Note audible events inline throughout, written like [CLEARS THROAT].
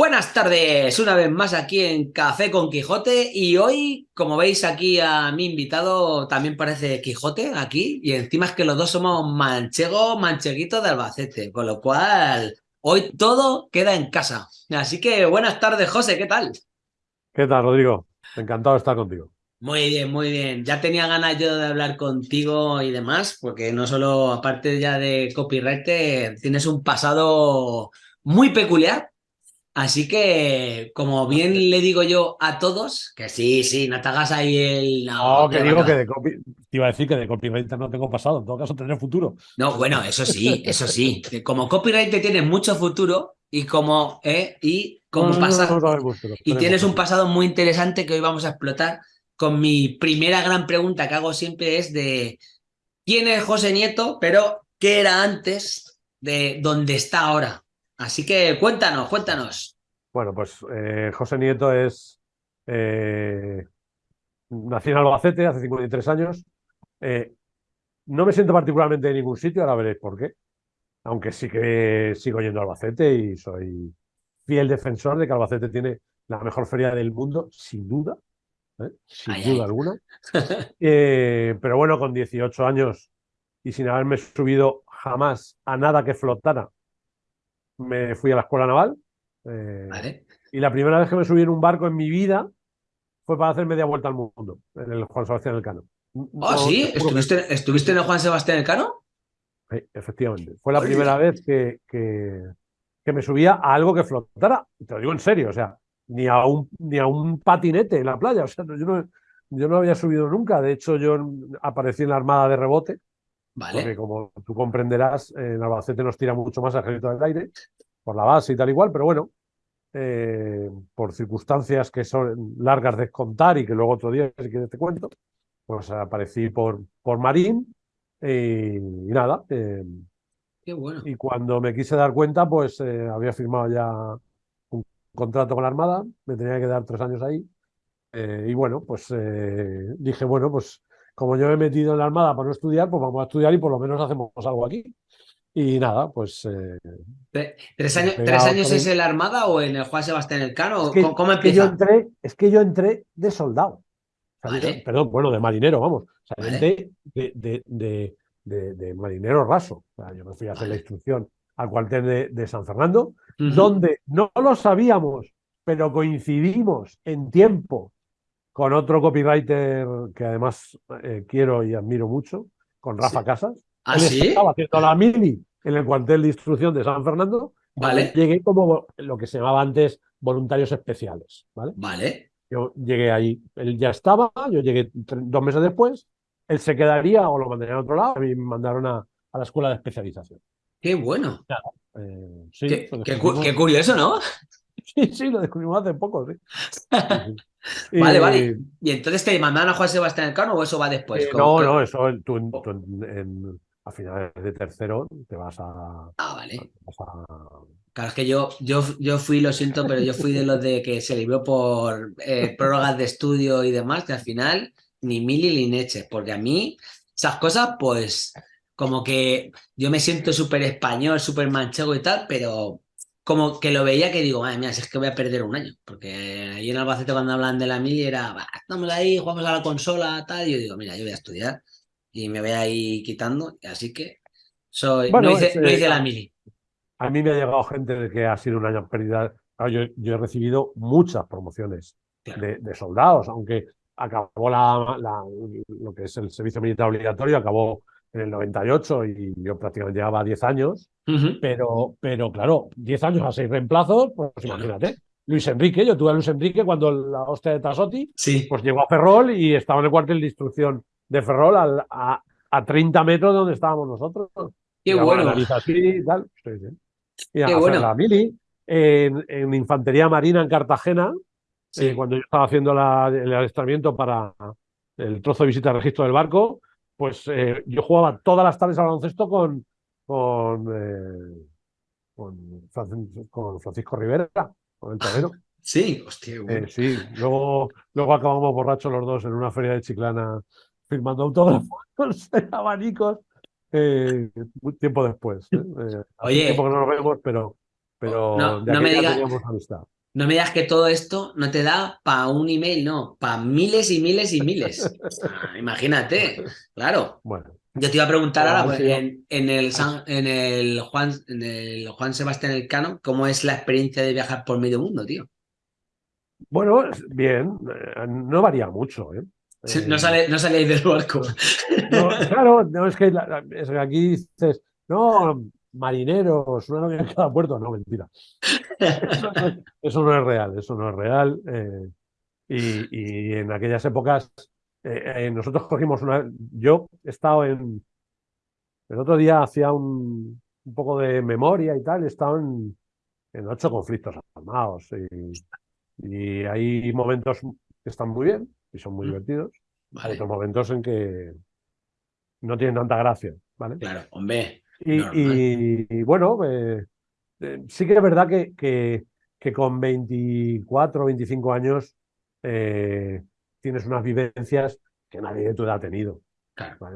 Buenas tardes, una vez más aquí en Café con Quijote y hoy, como veis aquí a mi invitado, también parece Quijote aquí y encima es que los dos somos manchego, mancheguito de Albacete, con lo cual hoy todo queda en casa. Así que buenas tardes, José, ¿qué tal? ¿Qué tal, Rodrigo? Encantado de estar contigo. Muy bien, muy bien. Ya tenía ganas yo de hablar contigo y demás, porque no solo, aparte ya de copywriter, tienes un pasado muy peculiar Así que, como bien le digo yo a todos, que sí, sí, no te hagas ahí el... No, que digo que de copy... te iba a decir que de copywriter no tengo pasado, en todo caso tendré futuro. No, bueno, eso sí, eso sí. Como copywriter tienes mucho futuro y como, eh, y como pasa... y tienes un pasado muy interesante que hoy vamos a explotar con mi primera gran pregunta que hago siempre es de quién es José Nieto, pero qué era antes de dónde está ahora. Así que cuéntanos, cuéntanos. Bueno, pues eh, José Nieto es. Eh, nací en Albacete hace 53 años. Eh, no me siento particularmente en ningún sitio, ahora veréis por qué. Aunque sí que sigo yendo a Albacete y soy fiel defensor de que Albacete tiene la mejor feria del mundo, sin duda. Sin duda alguna. [LAUGHS] pero bueno, con 18 años y sin haberme subido jamás a nada que flotara me fui a la escuela naval. Eh, y la primera vez que me subí en un barco en mi vida fue para hacer media vuelta al mundo, en el Juan Sebastián Elcano. ¿Ah, sí? ¿Estuviste, ¿Estuviste en el Juan Sebastián Elcano? Sí, efectivamente. Fue la primera vez que, que, me subía a algo que flotara. Te lo digo en serio, o sea, ni a un, ni a un patinete en la playa. O sea, yo no, yo no había subido nunca. De hecho, yo aparecí en la Armada de Rebote porque como tú comprenderás, en Albacete nos tira mucho más el ejército del aire, por la base y tal igual, pero bueno, eh, por circunstancias que son largas de contar y que luego otro día, si quieres, te cuento, pues aparecí por, por Marín y, nada. Eh, Qué bueno. Y cuando me quise dar cuenta, pues eh, había firmado ya un contrato con la Armada, me tenía que dar tres años ahí. y bueno, pues dije, bueno, pues como yo me he metido en la Armada para no estudiar, pues vamos a estudiar y por lo menos hacemos algo aquí. Y nada, pues... Eh, ¿Tres años, ¿tres años es en la Armada o en el Juan Sebastián Elcano? Es que, ¿Cómo empieza? yo entré, es que yo entré de soldado. Perdón, bueno, de marinero, vamos. O sea, de, de, de, marinero raso. O sea, yo me fui a hacer la instrucción al cuartel de, San Fernando, donde no lo sabíamos, pero coincidimos en tiempo con otro copywriter que además eh, quiero y admiro mucho, con Rafa Casas. ¿Ah, sí? Estaba haciendo la mili en el cuartel de instrucción de San Fernando. Vale. Llegué como lo que se llamaba antes voluntarios especiales. Vale. Vale. Yo llegué ahí, él ya estaba, yo llegué dos meses después, él se quedaría o lo mandarían a otro lado, y me mandaron a, la escuela de especialización. Qué bueno. Eh, sí, qué, curioso, ¿no? [LAUGHS] Sí, sí, lo descubrimos hace poco, sí. [LAUGHS] vale, vale. ¿Y entonces te mandaron a Juan Sebastián Elcano o eso va después? Eh, no, no, eso tú, a finales de tercero te vas a. Ah, vale. Claro, es que yo, yo, yo fui, lo siento, pero yo fui de los de que se libró por eh, prórrogas de estudio y demás, que al final ni mili ni neche, porque a mí esas cosas, pues, como que yo me siento súper español, súper manchego y tal, pero como que lo veía que digo, madre mía, si es que voy a perder un año. Porque ahí en Albacete cuando hablan de la mili era, estamos ahí, jugamos a la consola, tal. Y yo digo, mira, yo voy a estudiar y me voy ahí quitando. Así que soy, no, hice, la mili. A mí me ha llegado gente de que ha sido un año pérdida. yo, he recibido muchas promociones de, soldados, aunque acabó la, lo que es el servicio militar obligatorio, acabó en el 98 y yo prácticamente llevaba 10 años, pero, pero claro, 10 años a 6 reemplazos, pues imagínate. Luis Enrique, yo tuve a Luis Enrique cuando la hostia de Tasotti, sí. pues llegó a Ferrol y estaba en el cuartel de instrucción de Ferrol a, a, 30 metros de donde estábamos nosotros. Qué bueno. Así y tal. Y Qué bueno. la mili en, en, Infantería Marina en Cartagena, eh, cuando yo estaba haciendo el adiestramiento para el trozo de visita al registro del barco, pues eh, yo jugaba todas las tardes al baloncesto con, con, eh, con, Francisco Rivera, con el torero. Sí, hostia. Eh, sí, luego, luego acabamos borrachos los dos en una feria de Chiclana firmando autógrafos [LAUGHS] abanicos. tiempo después. Oye, tiempo que no nos vemos, pero pero No, no me aquella diga- teníamos amistad. No me digas que todo esto no te da para un email, no, para miles y miles y miles. Ah, imagínate, claro. Bueno, Yo te iba a preguntar ahora, pues, en, en el San- en el Juan, en el Juan Sebastián Elcano, ¿cómo es la experiencia de viajar por medio mundo, tío? bueno, bien, eh, no varía mucho, ¿eh? No, Eh, sale, no salíais del barco. no, [LAUGHS] claro, no es que, la- la- es que aquí dices, no, marineros, una novia en cada puerto, no, mentira. Eso no, es- eso no es real, eso no es real. eh, y, y en aquellas épocas, eh, eh, nosotros cogimos una. Yo he estado en. El otro día hacía un, un poco de memoria y tal, he estado en, en ocho conflictos armados. Y, y hay momentos que están muy bien y son muy Mm. divertidos. Vale, otros momentos en que no tienen tanta gracia, ¿vale? claro, hombre. Y, Normal. y- y bueno, eh, eh, sí que es verdad que, que, que con 24 o 25 años eh, tienes unas vivencias que nadie de tu edad ha tenido.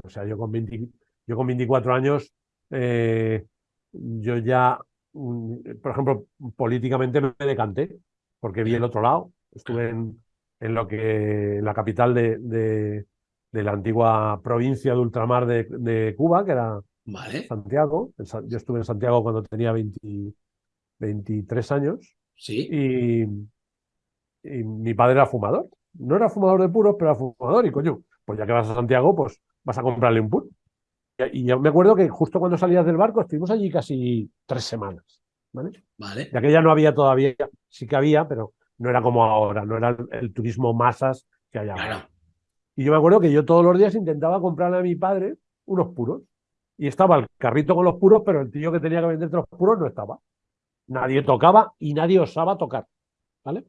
O sea, yo con, 20 yo con 24 años, eh, yo ya, mm, por ejemplo, políticamente me decanté, porque vi el otro lado. Estuve en, en lo que, en la capital de, de- de la antigua provincia de ultramar de, de Cuba, que era Vale, Santiago. Yo estuve en Santiago cuando tenía 20 23 años sí. y, y mi padre era fumador. No era fumador de puros, pero era fumador y coño, pues ya que vas a Santiago, pues vas a comprarle un puro. Y, y yo me acuerdo que justo cuando salías del barco estuvimos allí casi tres semanas, ¿vale? Vale, De aquella no había todavía, sí que había, pero no era como ahora, no era el, el turismo masas que hay ahora. claro. Y yo me acuerdo que yo todos los días intentaba comprarle a mi padre unos puros. Y estaba el carrito con los puros, pero el tío que tenía que venderte los puros no estaba. Nadie tocaba y nadie osaba tocar. ¿Vale?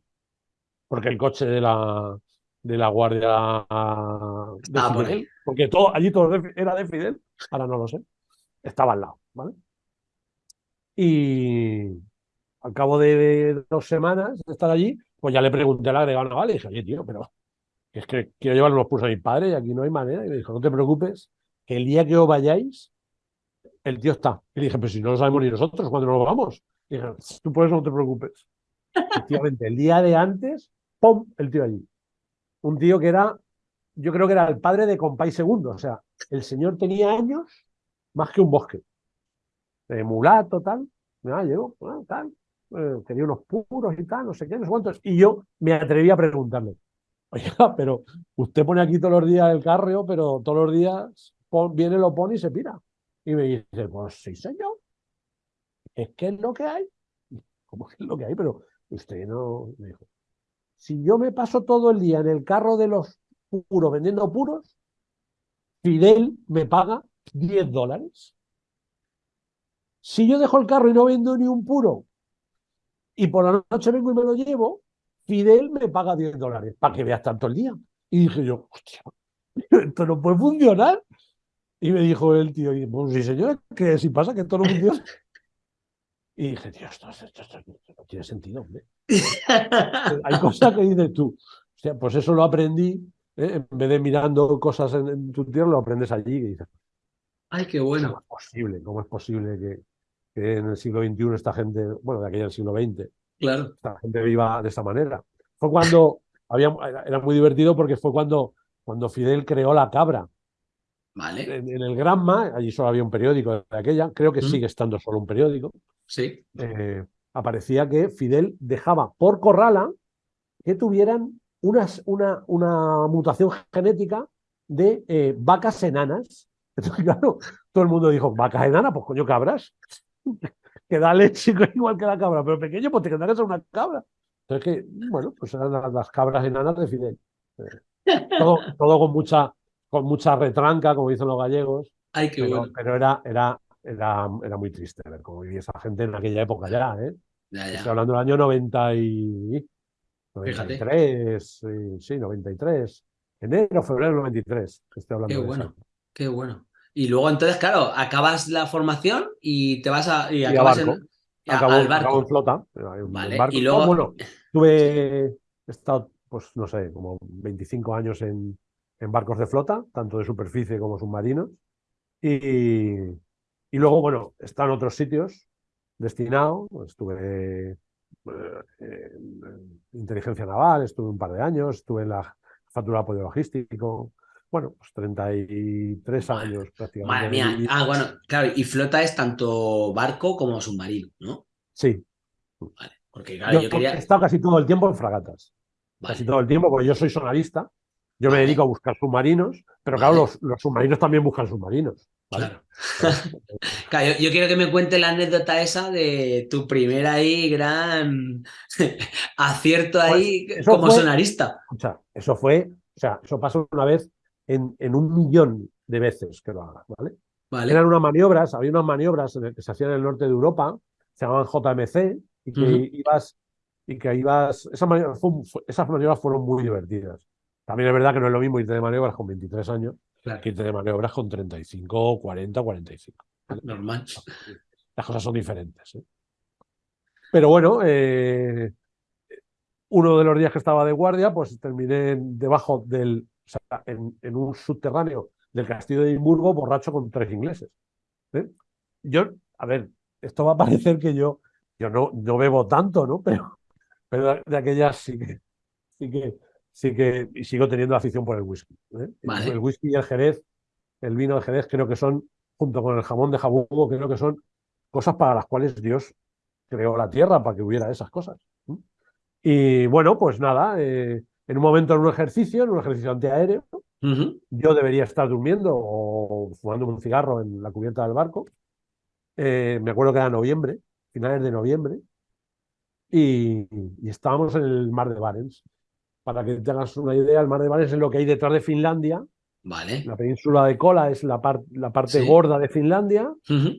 Porque el coche de la, de la guardia de Ah, por Fidel, porque todo, allí todo era de Fidel, ahora no lo sé, estaba al lado. ¿Vale? Y al cabo de dos semanas de estar allí, pues ya le pregunté al agregado naval y dije, oye, tío, pero es que quiero llevar unos puros a mi padre y aquí no hay manera. Y me dijo, no te preocupes, que el día que os vayáis, el tío está. Y le dije, pero si no lo sabemos ni nosotros, cuando nos vamos? Y dije, tú eso no te preocupes. Efectivamente, el día de antes, ¡pum! El tío allí. Un tío que era, yo creo que era el padre de Compay Segundo. O sea, el señor tenía años más que un bosque. De mulato, tal. Nada, llegó, ah, tal. eh, tenía unos puros y tal, no sé qué, no sé cuántos. Y yo me atreví a preguntarle, Oiga, pero usted pone aquí todos los días el carro, pero todos los días viene, lo pone y se pira. Y me dice, pues sí, señor. Es que es lo que hay. ¿Cómo que es lo que hay? Pero usted no. Me dijo, si yo me paso todo el día en el carro de los puros vendiendo puros, Fidel me paga 10 dólares. Si yo dejo el carro y no vendo ni un puro y por la noche vengo y me lo llevo, Fidel me paga 10 dólares para que veas tanto el día. Y dije yo, hostia, [LAUGHS] esto no puede funcionar. Y me dijo el tío, y, pues sí, señor, que si pasa que esto no funciona. [LAUGHS] Y dije, tío, esto, esto- esto- esto no tiene sentido, hombre. Hay cosas que dices tú. O sea, pues eso lo aprendí, ¿eh? en vez de mirando cosas en, en tu tierra, lo aprendes allí. Y dices, Ay, qué ¿cómo bueno. es posible? ¿Cómo es posible que, que en el siglo XXI esta gente, bueno, de aquella del siglo XX, Claro. esta gente viva de esta manera. Fue cuando había, era muy divertido porque fue cuando, cuando Fidel creó la cabra. Vale. En, en el Granma, allí solo había un periódico de aquella, creo que Mm. sigue estando solo un periódico, Sí. eh, aparecía que Fidel dejaba por corrala que tuvieran unas, una, una mutación genética de eh, vacas enanas. [LAUGHS] Entonces, claro, todo el mundo dijo, vacas enanas, pues coño, cabras. [LAUGHS] que da leche [LAUGHS] igual que la cabra, pero pequeño, pues te tendrá que ser una cabra. Entonces, que, bueno, pues eran las, las cabras enanas de Fidel. Eh, todo, todo con mucha, con mucha retranca, como dicen los gallegos, Ay, qué pero, bueno. pero era, era, era, era muy triste ver cómo vivía esa gente en aquella época ya, ¿eh? Ya, Estoy hablando del año 90 y... Fíjate. 93, eh, sí, 93. Enero, febrero del 93. Estoy hablando Qué de bueno. eso. Qué bueno. Y luego entonces, claro, acabas la formación y te vas a. Y, acabas barco. en, a- al barco. en flota. en Vale, barco. y luego- Bueno, [LAUGHS] tuve, he estado, pues no sé, como 25 años en, en barcos de flota, tanto de superficie como submarinos. Y, y luego, bueno, están otros sitios. destinado, estuve eh, en inteligencia naval, estuve un par de años, estuve en la factura de apoyo logístico, bueno, pues 33 años prácticamente. Madre mía. Y- Ah, bueno, claro, y flota es tanto barco como submarino, ¿no? Sí, Vale. Porque claro, yo, yo quería. he estado casi todo el tiempo en fragatas, casi todo el tiempo, porque yo soy sonarista, yo me dedico a buscar submarinos, pero claro, los, los submarinos también buscan submarinos. ¿vale? claro. [LAUGHS] Claro, yo, yo quiero que me cuente la anécdota esa de tu primer ahí gran [LAUGHS] acierto ahí Pues, eso como fue- sonarista. Escucha, eso fue, o sea, eso pasó una vez en, en un millón de veces que lo hagas, ¿vale? Vale. Eran unas maniobras, había unas maniobras que se hacían en el norte de Europa, se llamaban JMC, y que Ujú. ibas, y que ibas, esas maniobras, esas maniobras fueron muy divertidas. También es verdad que no es lo mismo irte de maniobras con 23 años Claro, que irte de maniobras con 35, 40, 45. normal. Las cosas son diferentes. ¿eh? Pero bueno, eh, uno de los días que estaba de guardia, pues terminé debajo del, o sea, en, en un subterráneo del castillo de Edimburgo, borracho con tres ingleses. ¿eh? Yo, a ver, esto va a parecer que yo, yo no, no bebo tanto, ¿no? Pero, pero de, de aquellas sí que, sí que, sí que, sigo teniendo afición por el whisky. ¿eh? Vale. El whisky y el jerez, el vino del jerez, creo que son, junto con el jamón de jabugo, creo que son cosas para las cuales Dios creó la tierra, para que hubiera esas cosas. Y bueno, pues nada, eh, en un momento en un ejercicio, en un ejercicio antiaéreo, yo debería estar durmiendo o fumando un cigarro en la cubierta del barco. Eh, me acuerdo que era noviembre, finales de noviembre, y, y estábamos en el mar de Barents. Para que te hagas una idea, el mar de Barents es lo que hay detrás de Finlandia. Vale. La península de Kola es la, par- la parte Sí. gorda de Finlandia.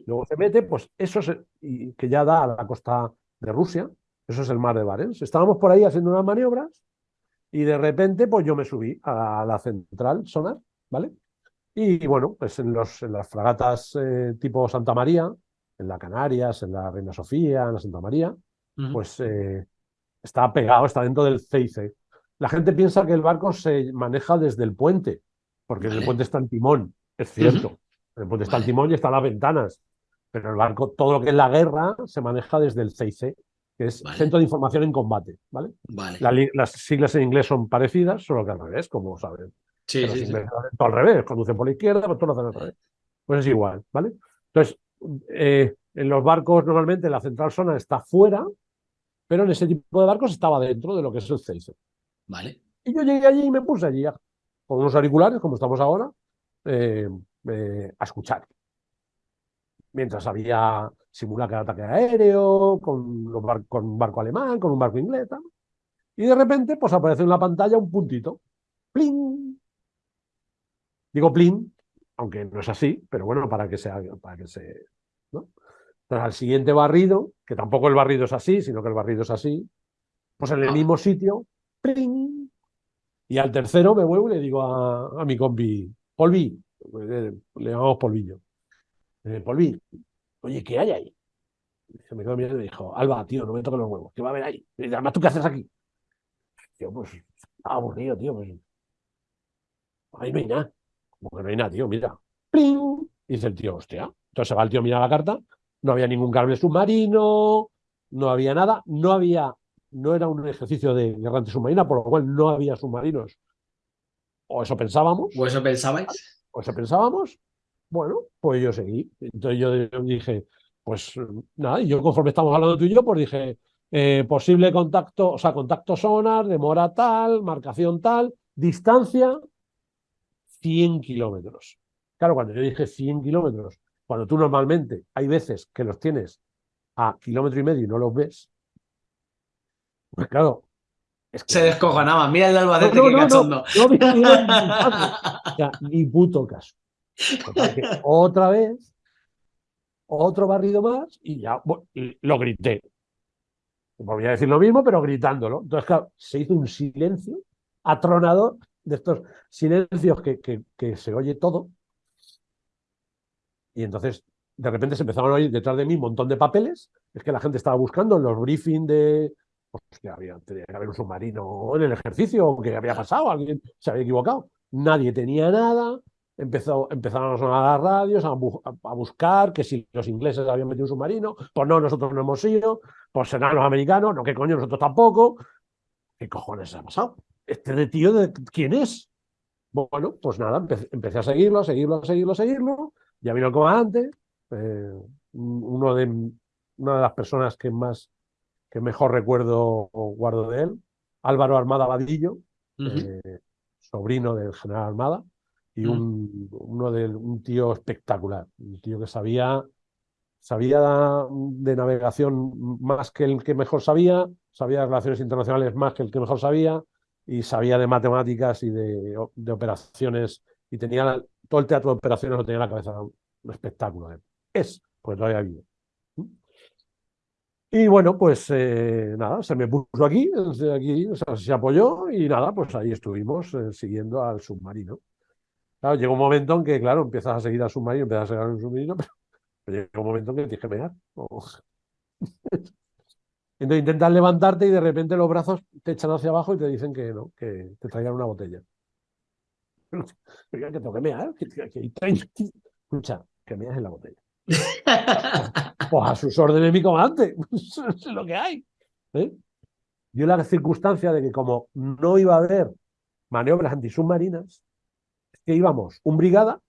Luego se mete, pues eso es, y que ya da a la costa de Rusia. Eso es el mar de Barents. Estábamos por ahí haciendo unas maniobras y de repente, pues yo me subí a la central sonar, ¿vale? Y bueno, pues en, los, en las fragatas eh, tipo Santa María, en la Canarias, en la Reina Sofía, en la Santa María, pues eh, está pegado, está dentro del CIC. La gente piensa que el barco se maneja desde el puente, porque en el Vale. puente está el timón, es cierto. Ujú. En el puente está el Vale. timón y están las ventanas, pero el barco, todo lo que es la guerra, se maneja desde el CIC, que es Vale. Centro de Información en Combate, ¿vale? Vale. La las siglas en inglés son parecidas, solo que al revés, como saben. Sí, Pero sí, sí. todo al revés, conducen por la izquierda, pero todos lo hacen al revés. Pues es igual, ¿vale? Entonces, eh, en los barcos normalmente la central zona está fuera, pero en ese tipo de barcos estaba dentro de lo que es el CIC. Vale. Y yo llegué allí y me puse allí con unos auriculares, como estamos ahora, eh, eh, a escuchar. Mientras había simulacro de ataque aéreo, con, los bar- con un barco alemán, con un barco inglés. tal. Y de repente, pues aparece en la pantalla un puntito. ¡Plin! Digo plin, aunque no es así, pero bueno, para que se haga- para que se. ¿no? Entonces, al siguiente barrido, que tampoco el barrido es así, sino que el barrido es así, pues en el Ah. mismo sitio, Y al tercero me vuelvo y le digo a, a mi compi, Polvi, eh, le llamamos Polvillo. Polvi, oye, ¿qué hay ahí? Se me quedó mirando y me dijo, Alba, tío, no me toques los huevos, ¿qué va a haber ahí? Y además, ¿tú qué haces aquí? Yo, pues, estaba aburrido, tío, pues. Ahí no hay nada. Como que no hay nada, tío, mira. ¡Pling! Y dice el tío, hostia. Entonces se va el tío a mirar la carta, no había ningún cable submarino, no había nada, no había, no era un ejercicio de guerra antisubmarina, por lo cual no había submarinos. O eso pensábamos, ¿O eso pensabais? o eso pensábamos. Bueno, pues yo seguí. Entonces yo dije, pues nada, y yo conforme estamos hablando tú y yo, pues dije, eh, posible contacto, o sea, contacto sonar, demora tal, marcación tal, distancia 100 kilómetros. Claro, cuando yo dije 100 kilómetros, cuando tú normalmente hay veces que los tienes a kilómetro y medio y no los ves, pues claro, es que Se descojonaba. Mira el de Albacete, no, no, no, cachondo. no me hicieron ni caso. [LAUGHS] O sea, ni puto caso. Que otra vez, otro barrido más y ya y lo grité. Volví a decir lo mismo, pero gritándolo. Entonces, claro, se hizo un silencio atronador de estos silencios que, que, que se oye todo. Y entonces, de repente se empezaron a oír detrás de mí un montón de papeles. Es que la gente estaba buscando en los briefings de. Que había, tenía que haber un submarino en el ejercicio, o que había pasado, alguien se había equivocado. Nadie tenía nada. empezó, empezaron a sonar las radios, a, buscar que si los ingleses habían metido un submarino, pues no, nosotros no hemos ido, pues serán los americanos, no, que coño, nosotros tampoco. ¿Qué cojones ha pasado? ¿Este de tío de quién es? Bueno, pues nada, empecé, a seguirlo, a seguirlo, a seguirlo, a seguirlo. Ya vino el comandante, eh, uno de, una de las personas que más que mejor recuerdo guardo de él, Álvaro Armada Vadillo, eh, sobrino del general Armada, y mm. un, uno de, un tío espectacular, un tío que sabía, sabía de navegación más que el que mejor sabía, sabía de relaciones internacionales más que el que mejor sabía, y sabía de matemáticas y de, de operaciones, y tenía todo el teatro de operaciones lo tenía en la cabeza, un espectáculo. Es, pues todavía vive. Y bueno, pues eh, nada, se me puso aquí, aquí se apoyó y nada, pues ahí estuvimos eh, siguiendo al submarino. Claro, llegó un momento en que, claro, empiezas a seguir al submarino, empiezas a seguir al submarino, [LAUGHS] pero, llegó un momento en que tienes que pegar. [LAUGHS] Entonces intentas levantarte y de repente los brazos te echan hacia abajo y te dicen que no, que te traigan una botella. [LAUGHS] que tengo que mear, escucha, que meas en la botella. Pues a sus órdenes mi comandante, [LAUGHS] es lo que hay. ¿eh? Dio la circunstancia de que como no iba a haber maniobras antisubmarinas, es que íbamos un brigada,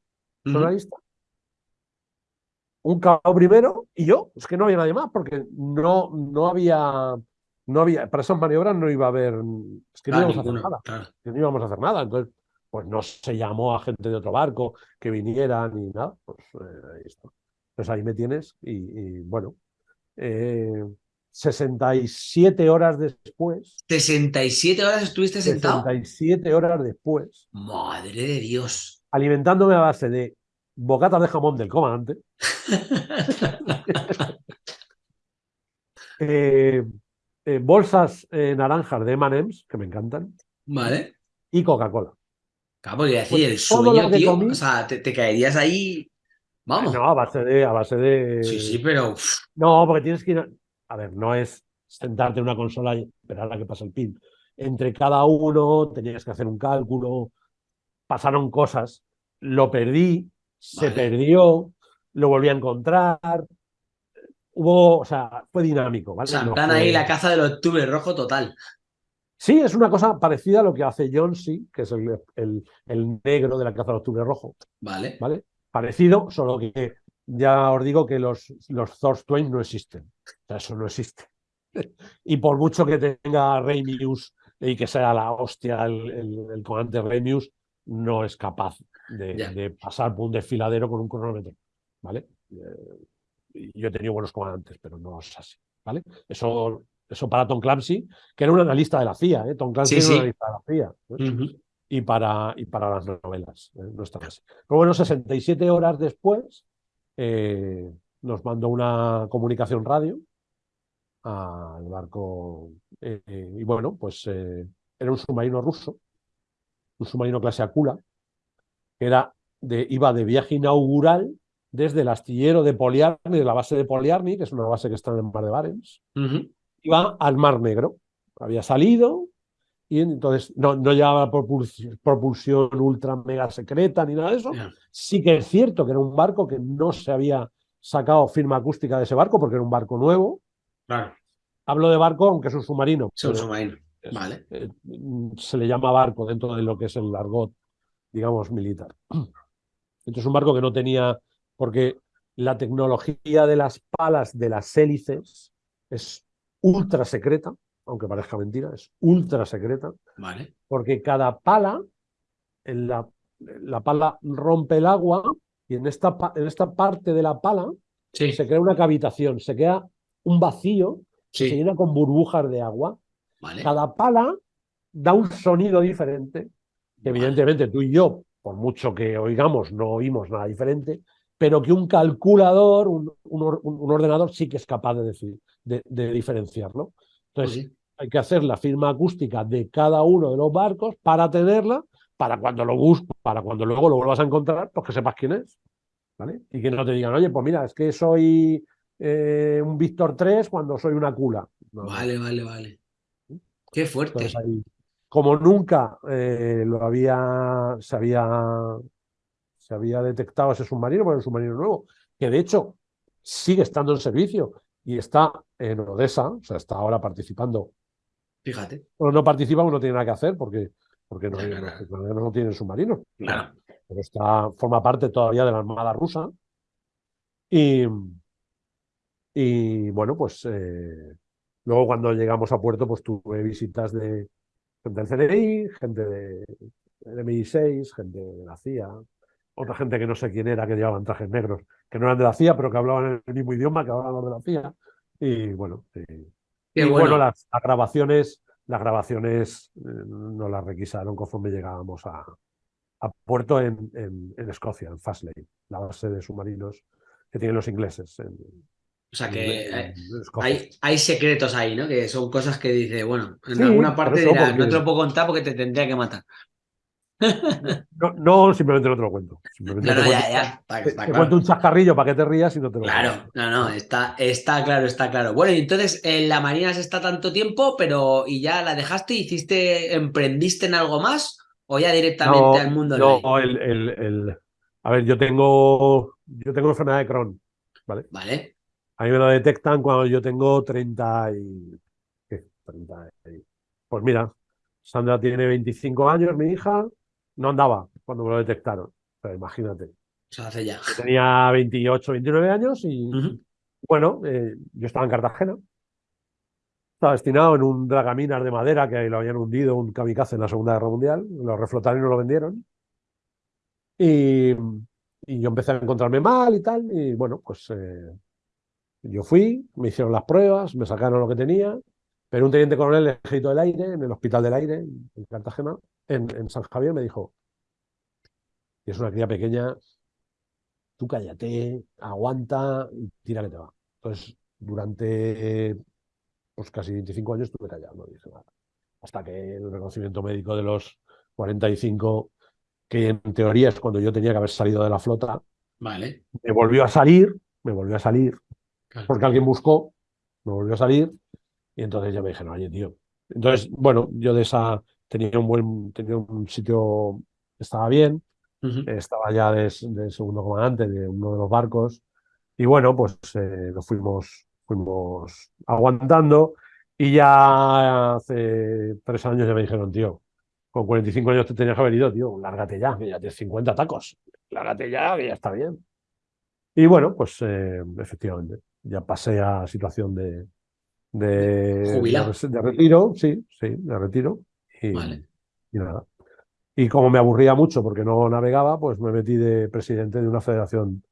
sonalista, un cabo primero y yo, es que no había nadie más, porque no, no había, no había, para esas maniobras no iba a haber, es que no íbamos a hacer nada, que no íbamos a hacer nada, entonces pues no se llamó a gente de otro barco que viniera ni nada, pues eh, ahí está. Pues ahí me tienes y, bueno, 67 eh, horas después. 67 horas estuviste sentado. 67 horas después. Madre de Dios. Alimentándome a base de bocatas de jamón del comandante. [LAUGHS] Eh, eh, bolsas naranjas de M&M's, que me encantan. Vale. Y Coca-Cola. Claro, porque decir, pues el sueño, tío, o sea, te, caerías ahí Vamos. No, a base de. A base de... Sí, sí, pero. No, porque tienes que ir. A... ver, no es sentarte en una consola y esperar a que pase el pin. Entre cada uno tenías que hacer un cálculo, pasaron cosas, lo perdí, se perdió, lo volví a encontrar. Hubo, o sea, fue dinámico, ¿vale? O sea, ahí la caza del octubre rojo total. Sí, es una cosa parecida a lo que hace John C., que es el, el, el negro de la caza del octubre rojo. Vale. ¿Vale? Parecido, solo que ya os digo que los, los Twain no existen. O sea, eso no existe. [LAUGHS] y por mucho que tenga Remius y que sea la hostia el, el, comandante Remius, no es capaz de, pasar por un desfiladero con un cronómetro. ¿Vale? Eh, yo he tenido buenos comandantes, pero no es así. ¿Vale? Eso, eso para Tom Clancy, que era un analista de la CIA. ¿eh? Tom Clancy era un analista de la CIA y para, y para las novelas. ¿eh? No está. Pero bueno, 67 horas después eh, nos mandó una comunicación radio al barco. Eh, y bueno, pues era un submarino ruso, un submarino clase Akula, que era de, iba de viaje inaugural desde el astillero de Poliarni, de la base de Poliarni, que es una base que está en el mar de Barents, iba al Mar Negro. Había salido, y entonces no, no llevaba propulsión, ultra mega secreta ni nada de eso. Sí que es cierto que era un barco que no se había sacado firma acústica de ese barco porque era un barco nuevo. Claro. Hablo de barco aunque es un submarino. Es un submarino, vale. Eh, se le llama barco dentro de lo que es el argot, digamos, militar. [CLEARS THROAT] Entonces un barco que no tenía, porque la tecnología de las palas de las hélices es ultra secreta aunque parezca mentira, es ultra secreta. Vale. Porque cada pala, en la, la pala rompe el agua y en esta, en esta parte de la pala se crea una cavitación, se crea un vacío se llena con burbujas de agua. Cada pala da un sonido diferente. evidentemente tú y yo, por mucho que oigamos, no oímos nada diferente, pero que un calculador, un, un, ordenador sí que es capaz de, decir, de, diferenciarlo. Entonces, pues hay que hacer la firma acústica de cada uno de los barcos para tenerla, para cuando lo busques, para cuando luego lo vuelvas a encontrar, pues que sepas quién es. ¿Vale? Y que no te digan, oye, pues mira, es que soy eh, un Víctor 3 cuando soy una cula. vale, vale, vale. Qué fuerte. como nunca eh, lo había, se había, se había detectado ese submarino, es un submarino nuevo, que de hecho sigue estando en servicio y está en Odessa, o sea, está ahora participando. Fíjate. Bueno, no participa, no tiene nada que hacer porque, porque no, tienen submarinos. Claro. Pero está, forma parte todavía de la Armada rusa. Y, y bueno, pues eh, luego cuando llegamos a puerto, pues tuve visitas de gente del CNI, gente de, del MI6, gente de la CIA, otra gente que no sé quién era, que llevaban trajes negros, que no eran de la CIA, pero que hablaban el mismo idioma que hablaban los de la CIA. Y bueno, y, Qué y bueno. bueno, las, las grabaciones, las grabaciones eh, nos las requisaron conforme llegábamos a, a puerto en, en, en Escocia, en Faslane, la base de submarinos que tienen los ingleses. En, O sea que eh, hay, hay secretos ahí, ¿no? Que son cosas que dice, bueno, en Sí, alguna parte eso, porque- no te lo puedo contar porque te tendría que matar. No, no, simplemente no te lo cuento. Simplemente No, te ya, cuento- ya. Está, te- está te claro. cuento un chascarrillo para que te rías y no te lo Claro, cuento. no, no, está, está claro, está claro. Bueno, y entonces en la Marina se está tanto tiempo, pero ¿y ya la dejaste? ¿Hiciste, emprendiste en algo más? ¿O ya directamente No, al mundo no, el, el- el- a ver, yo tengo, yo tengo enfermedad de Crohn, ¿vale? Vale, A mí me lo detectan cuando yo tengo 30 y... ¿qué? 30 y- Pues mira, Sandra tiene 25 años, mi hija, no andaba cuando me lo detectaron. O sea, imagínate. se hace ya. Tenía 28, 29 años y, bueno, eh, yo estaba en Cartagena. Estaba destinado en un dragaminas de madera que lo habían hundido un kamikaze en la Segunda Guerra Mundial. Lo reflotaron y no lo vendieron. Y, y yo empecé a encontrarme mal y tal. Y bueno, pues eh, yo fui, me hicieron las pruebas, me sacaron lo que tenía. Pero un teniente coronel del Ejército del Aire, en el Hospital del Aire, en Cartagena, en, en San Javier, me dijo: "Y Es una cría pequeña, tú cállate, aguanta y tira que te va. Entonces, durante eh, pues casi 25 años estuve callado, no dije nada. Hasta que el reconocimiento médico de los 45, que en teoría es cuando yo tenía que haber salido de la flota, Vale. me volvió a salir, me volvió a salir, Claro. porque alguien buscó, me volvió a salir, y entonces ya me dijeron, oye, tío. Entonces, bueno, yo de esa tenía un buen, tenía un sitio, estaba bien, estaba ya de, de segundo comandante de uno de los barcos y bueno, pues eh, lo fuimos, fuimos aguantando y ya hace tres años ya me dijeron, tío, con 45 años te tenías que haber ido, tío, lárgate ya, que ya tienes 50 tacos, lárgate ya, que ya está bien. Y bueno, pues eh, efectivamente, ya pasé a situación de, de, Jubilado. de, de retiro, sí, sí, de retiro. Y, Vale. y nada. Y como me aburría mucho porque no navegaba, pues me metí de presidente de una federación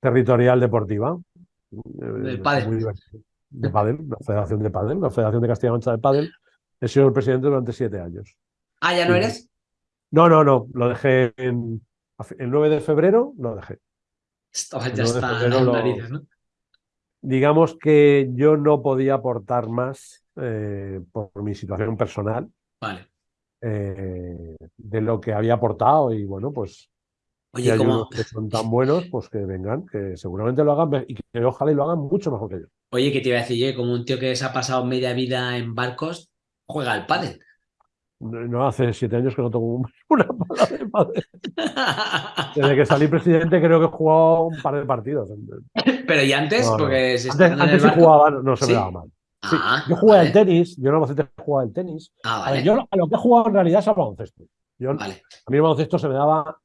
territorial deportiva. Eh, pádel. muy divertido. De pádel, una federación de pádel, la Federación de Castilla-La Mancha de Pádel. He sido el presidente durante siete años. Ah, ¿ya no eres? No, no, no, lo dejé en, el 9 de febrero, lo dejé. Estabas El ya 9 de hasta febrero las lo- narices, ¿no? Digamos que yo no podía aportar más eh, por mi situación personal Vale. eh, de lo que había aportado y bueno, pues Oye, hay ¿cómo, unos que son tan buenos, pues que vengan, que seguramente lo hagan y que ojalá y lo hagan mucho mejor que yo. oye, que te iba a decir yo, como un tío que se ha pasado media vida en barcos, juega al pádel. No, no hace siete años que no un- [LAUGHS] una pala de pádel. Desde que salí presidente creo que he jugado un par de partidos. [LAUGHS] Pero y antes, No, no. porque se Antes, sí barco. jugaba, no, no se ¿Sí? me daba mal. Sí, Ah, yo jugué vale. al tenis, yo en Albacete jugaba al tenis. Ah, A ver, vale. yo lo- a lo que he jugado en realidad es al baloncesto. Yo, Vale. A mí el baloncesto se me daba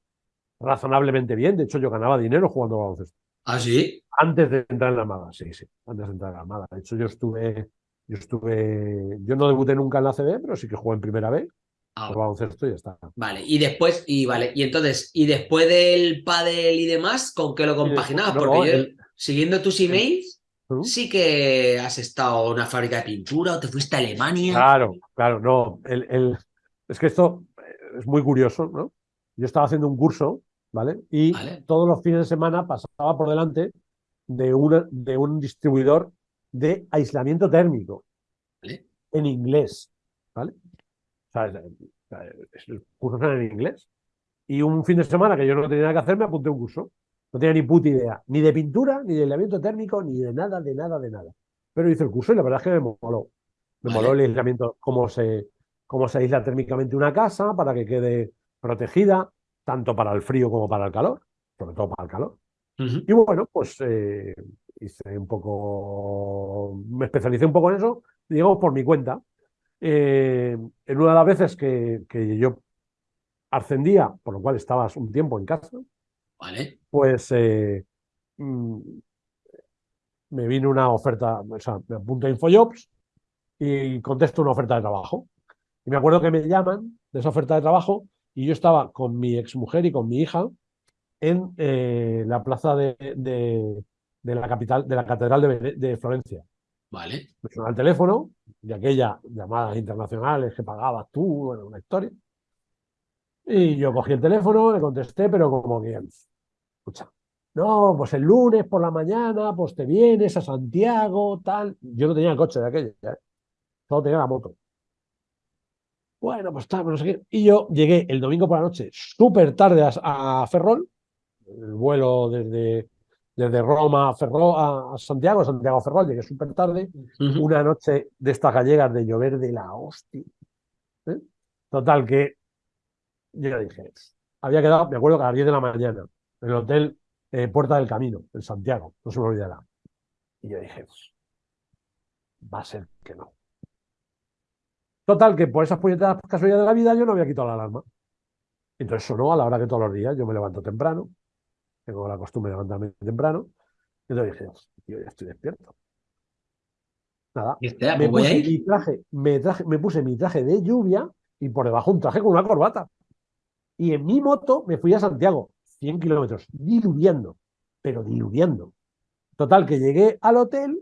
razonablemente bien. De hecho, yo ganaba dinero jugando al baloncesto. Ah, sí. Antes de entrar en la Armada, sí, sí. Antes de entrar en la Armada. De hecho, yo estuve, yo estuve, yo no debuté nunca en la CB, pero sí que jugué en primera B Ah, por baloncesto y ya está. vale. Y después, y vale, y entonces, y después del pádel y demás, ¿con qué lo compaginabas? no, Porque yo, el- siguiendo tus emails. Sí que has estado en una fábrica de pintura o te fuiste a Alemania. Claro, claro, no. El, el- es que esto eh, es muy curioso, ¿no? Yo estaba haciendo un curso, ¿vale? Y Vale. todos los fines de semana pasaba por delante de, una, de un distribuidor de aislamiento térmico Vale. en inglés, ¿vale? O sea, los cursos eran en inglés. Y un fin de semana que yo no tenía nada que hacer, me apunté a un curso. No tenía ni puta idea, ni de pintura, ni de aislamiento térmico, ni de nada, de nada, de nada. Pero hice el curso y la verdad es que me moló. Me Vale. moló el aislamiento, cómo se, cómo se aísla térmicamente una casa para que quede protegida. tanto para el frío como para el calor, sobre todo para el calor. Y bueno, pues eh, hice un poco, me especialicé un poco en eso, digamos, por mi cuenta. Eh, en una de las veces que, que yo ascendía, por lo cual estabas un tiempo en casa, Vale. Pues eh, mm, me vino una oferta, o sea, me apunto a Infojobs y contesto una oferta de trabajo. Y me acuerdo que me llaman de esa oferta de trabajo y yo estaba con mi exmujer y con mi hija en eh, la plaza de, de- de la capital, de la Catedral de, de Florencia. Vale. Me sonó el teléfono de aquellas llamadas internacionales que pagabas tú, bueno, una historia. Y yo cogí el teléfono, le contesté, pero como que, escucha, no, pues el lunes por la mañana, pues te vienes a Santiago, tal. Yo no tenía el coche de aquella, ¿eh? solo tenía la moto. Bueno, pues tal, no sé qué. Y yo llegué el domingo por la noche, súper tarde a, a Ferrol, el vuelo desde, desde Roma a, Ferrol, a, a Santiago, Santiago a Ferrol, llegué súper tarde, una noche de estas gallegas de llover de la hostia. ¿eh? Total, que yo dije, había quedado, me acuerdo que a las 10 de la mañana, el hotel eh, Puerta del Camino, en Santiago, no se me olvidará. Y yo dije, va a ser que no. Total, que por esas puñetadas casualidades de la vida yo no había quitado la alarma. Entonces sonó a la hora que todos los días yo me levanto temprano, tengo la costumbre de levantarme temprano, y entonces dije, yo ya estoy despierto. Nada, me puse mi traje, me traje, me puse mi traje de lluvia y por debajo un traje con una corbata. Y en mi moto me fui a Santiago, 100 kilómetros, diluviando, pero diluviando. Total, que llegué al hotel